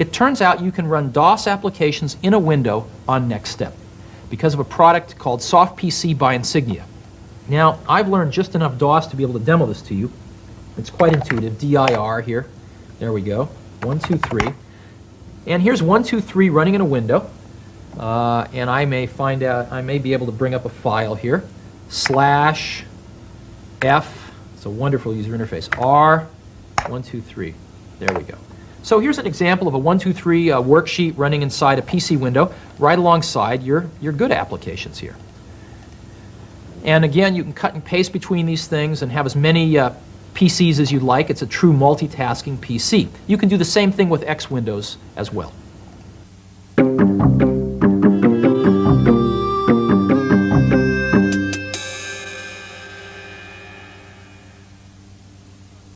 It turns out you can run DOS applications in a window on NextStep because of a product called SoftPC by Insignia. Now, I've learned just enough DOS to be able to demo this to you. It's quite intuitive. DIR here. There we go. One, two, three. And here's one, two, three running in a window. Uh, and I may find out, I may be able to bring up a file here. Slash F, it's a wonderful user interface. R, one, two, three. There we go. So here's an example of a one, two, three uh, worksheet running inside a PC window right alongside your, your good applications here. And again, you can cut and paste between these things and have as many uh, PCs as you'd like. It's a true multitasking PC. You can do the same thing with X Windows as well.